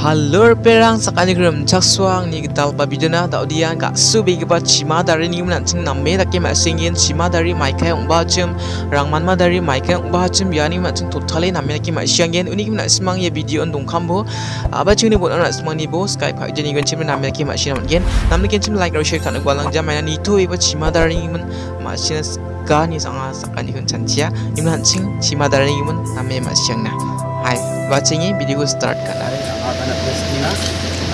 halo perang sakani grum chaksuang ni gital babidana tau dia ka subi giba chima dari ni mlan ching namme takke ma singin chima dari mai kai ong rang manma ma dari mai kai ong bachim ni ma ching totale namme takke ma siangen unik mlan semang ya video on dong kambo apa ching ni bon on smang ni bo skype ha jeni gen chim namme takke ma sian gen namme gen chim like or share kan gwalang jam mainan ni to iba chima dari ni mun ma sian ka ni sanga sakani kun chantia imlan ching chima dari ni mun namme ma siang na Hai, watching video start करना है आप अनंत रस्तीना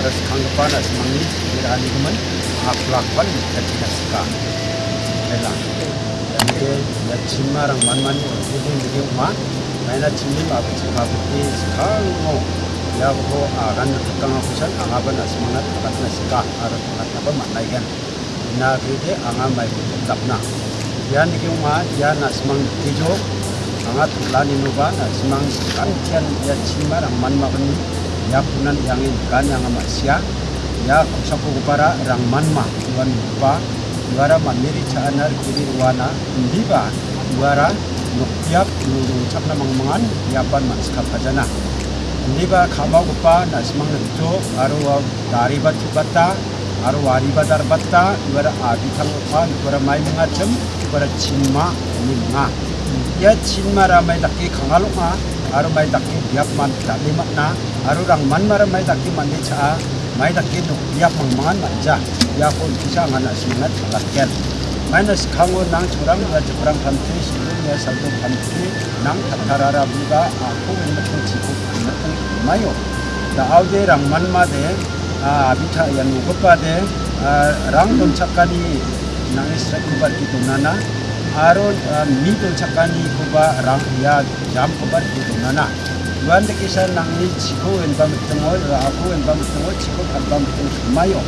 रस खंगपान रस मंगली मेरा ya ko agan tukang na sangat lani nubana simang kancian kian ya cimara man makni ya punan yang ikan yang amat sia ya kusaku kupara rang manma tuan lupa juara mandiri caanar kiri ruana indiba juara nuktiap nurung capna mangmangan yapan manskap kajana indiba kamau kupa nasimang nito aru dari batu bata aru wari badar bata juara abitang kupa juara mai mengacem juara cima ini mengah ya chin mara mai daki khangalok ma aru mai daki biak man t a l e mat na aru rang man mara mai daki man de cha mai daki no biak mang mangan man ja ya kon kisa ngan as n mangat churang chi kham lakel u minus c h g n a thakara ni ga ko ko ma a 강원 낭초랑 아 a 랑 감투 시군의 살도 감투 낭 a 타라라 부가 아고 인도 a 구 인도 마요 다 아우데랑 만마데 아 아비타 양우거 a n 아 랑돈 착가니 낭이 스트라이크 바르 na na 바로 민도 작가니 그바 랑야 잠코바 되구나 유한대기사 낭이 지고 왼밤 등을 아고 왼밤 등을 지고 간밤 등 마요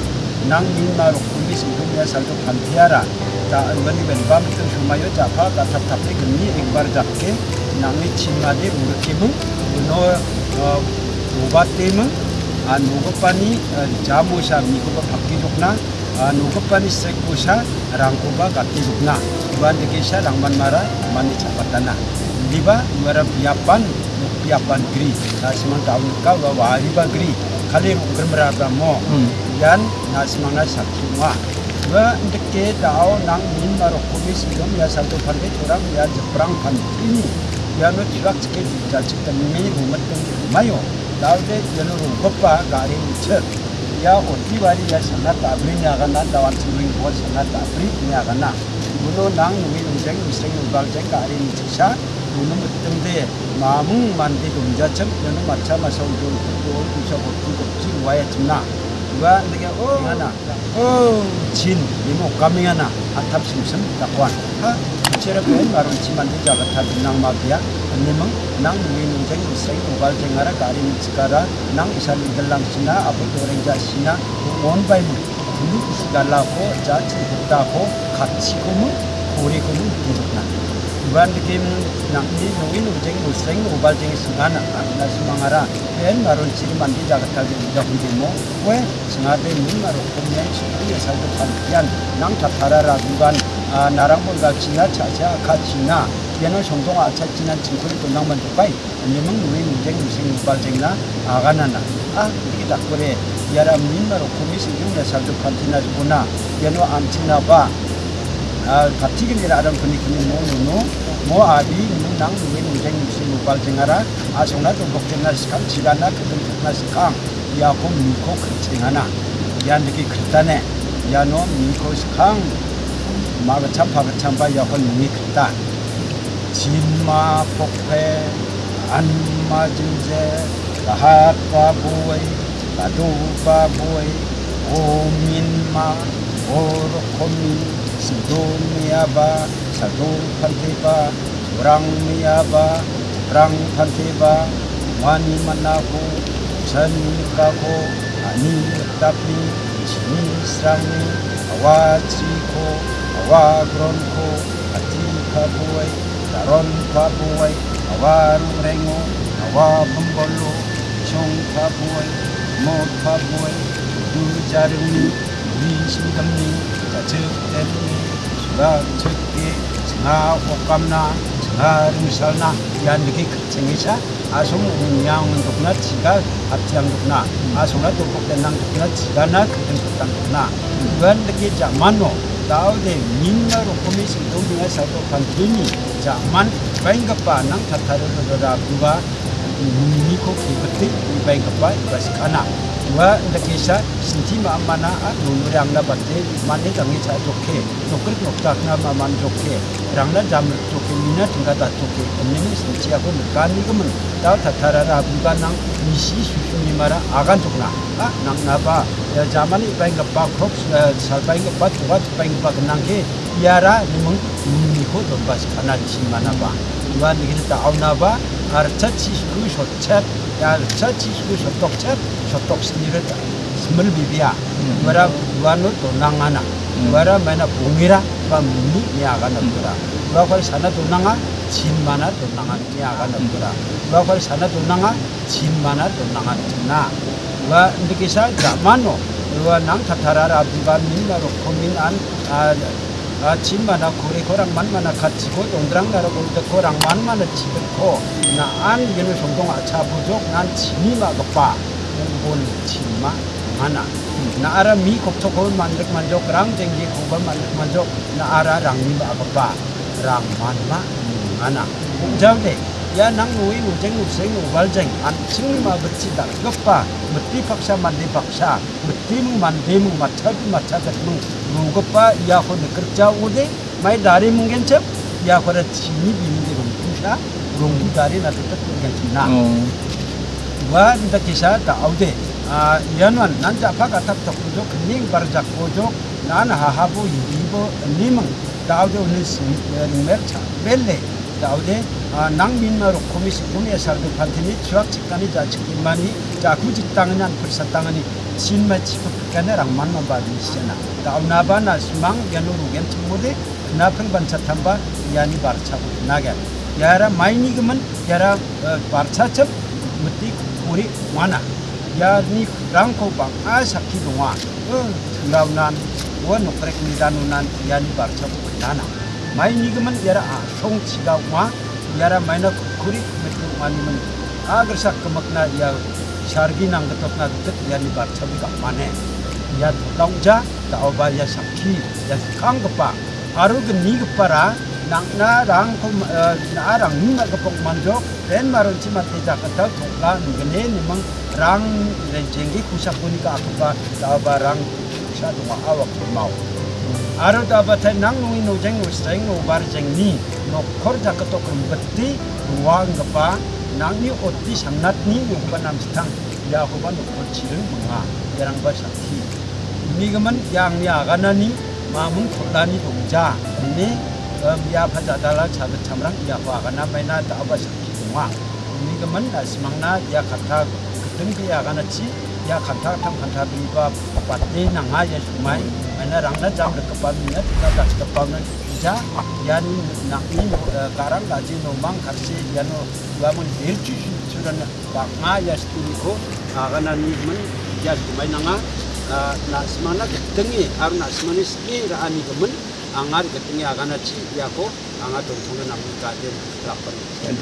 낭민마로 군비 승동야 살도 반피하라 자 은근히 왼밤 등 마요 자파 가탑탑에 금니 액발 잡게 낭이 친마디 우르키무 은어 어, 바띠무아 노급반이 어, 자샤 미국어 박기족나 nukupan istri kusa rangkuba kati rukna iban dikisa rangman mara mani capatana diba mara piapan piapan gri nasiman tahun kau bawa riba gri kali rukur meraba mo dan hmm. nasimana sakimwa ba dekke dao nang min maro kumis dom ya satu pande orang ya jeprang pan ini ya no tirak cekit jajik ya dan mi rumat mayo dao de jenu ya rukopa gari ucet ya oti bari ya sana tabri nya ga na tawan tsuming bo sana tabri nya ga na buno nang ngi ngjeng miseng ubal jeng ka ri ni chisa buno mutum de mamung mandi dumja chem yana macha masa udon ko bisa ko ko ji waya tuna wa ndege o ngana o jin nimo kami ngana atap simsem takwan ha chera ko baru ji mandi jaga tab nang mafia Anima, nang minum jeng usai ubal jengara kari mitsikara, nang isan idelang sina, apa itu orang jasina, on by mu, dulu segala ko, jaj, kita ko, kaci komu, kori komu, dudukna. Iban dikim nang di nungin ujeng usai ubal jeng singana, angna sumangara, en baru ciri mandi jagat kali jagat demo, kue sengaja min baru kumnya sumbi asal depan kian, nang tatara ragugan, narang pun gak cina, caca, kacina, 얘는 성동아 차지난 진코리 돈낭만 두바이 님은 누이 문쟁 무슨 무발쟁이나 아가나나 아 이게 딱 그래 야라 민나로 고미신 중나 살도 판티나지구나 얘는 안치나봐 아 바티기니라 아름 분위기는 뭐누누 뭐 아비 있는 낭 누이 문쟁 무슨 무발쟁아라 아 정나도 복쟁나 시간 지가나 그든 그나 시간 야고 민코 그쟁하나 야 느끼 그랬다네 야노 민코 시간 마그참 바그참 바 야고 민이 그랬다 진마 폭패 안마진제 라핫바 부웨이 라두바 부웨이 오민마 오르코미 시도미아바 사도판티바 브랑미아바 브랑판티바 와니만나고 전가고 아니따피 지니스랑니 아와치코 아와그론코 아티카보이 t 론바보 n 아와 b u a y a w a r o 바보 r 모바보 o a 자르 b a n g bolo, c h o 위신감리, 자적대리, 수락적기, 승하 감나 승하릉살나, 야느기 극쟁이자, 아송 운양은 독나, 지가 앞장양 독나, 아송나 독복된낭 독나, 지가나 극등 독당 독나, 그건 느끼지 않만노, 나오게 민나로 고미신 동등의 사도 간 눈이 자만 뱅가빠 낭타타르르라 부가 niko ki bati bank pai bas i kana wa n d a k i s a sinti ma mana a nunu rang na batte mani t a n g cha t o k e nokri nok tak na ma man tokhe rang na jam t o k e mina tinga t a tokhe enni sinti ako kan i k u m da t a t a r a ra bu ga nang ni shi su su ni mara agan tokna a nang na ba ya jamani bank pa k r o p sa bank pa tuat bank pa nang ke yara nimung niko don bas i kana chi mana ba wa ni ta auna ba gharcha chishku shotchep gharcha chishku shotokchep shotokshinire ta smul bibia wara wano to nangana wara mana bungira pa muni nia gana bura wa kwal sana to nanga chin mana to nanga nia gana bura wa kwal sana to nanga chin mana to nanga tina wa ndikisa gamano wa nang tatara rabiba minna rokomin an 아, 집마다 고래 고랑만마나 같이 고 동그랑나라 고리도 고랑만마나 집을고 나안 이는 송동 아차 부족 난 진이마 덕바 본 진마 하나 나 알아 미 걱정 고만 만족 만족 랑 쟁기 고만 만족 만족 나 알아 랑미 아버바 랑만마 하나 공장대 ya nang nui ngujeng nguseng ngubaljeng ancing ma beci dar gepa beti paksa mandi paksa beti mu mandi mu macat macat mu rugupa yaho de kerja ude mai dari mungkin cep yaho de sini bini de rum pusha rum dari na tetap mungkin cina wa kita kisah tak ude yanwan nan japa kata tak pojok kening barjak pojok nan hahabu yibo nimang tak ude unis mercha belle 나오데 아 낭민마로 고미시 고미에 살고 반테니 주학 직단이 자측 인만이 자구 직당은 한 불사 땅은 sin ma chifu kana rang man ma ba di sana. Ta au na ba na simang ya nuru gen tumude na peng ban chatam ni bar chabu na ga. Ya ra mai ni gaman ya ra bar chachab muti kuri mana. Ya ni rang ko bang a saki dong a. Na au nan wa nuk ni dan nan ya ni bar chabu dana. Mai ni gaman ya a chong chiga wa ya ra mai na kuri muti wani man. sak kemakna ya sargi nang ketok na ketot ya ni bar chabi kang mane ya tolong ja tau ba ya sakhi ya kang kepa haru ke ah. eh, ni kepa ra nang na rang ko na rang ni na kepok manjok ren maron chi mat te ja kata tokla ni gene ni mang rang ren jengi kusak puni ka akpa tau ba rang sa tu ma awak mau Aro dapat nang nungi nujeng nujeng nubar jeng ni nokor jaketok rembeti ruang kepa 낭이옷디상낫니용반남스탕야고반옷지를멍아야랑바샤티미금은양야가나니마문콜라니동자미야파자달라차드참랑야화가나마이나다바샤티동아미금은나스망나야카타등그야가나치야칸타탐칸타비바바데나가예수마이마이나랑나잠르그바미나다다그바나 जा ያን ናቅኒን ጋራም ላዚ ኖማን ካብሴ ያኖ ዋሙን ሄርችሽ ሱረን ባቅማ ያስቲኒኮ አገናኒምን ያስማይናማ ናስማና ገጥኝ አሩ ናስማኒስ ኢራአኒግምን አንጋር ገጥኝ አጋናቺ ያኮ አንጋ ቶንቶነ ናሙን ጋደን ራፈን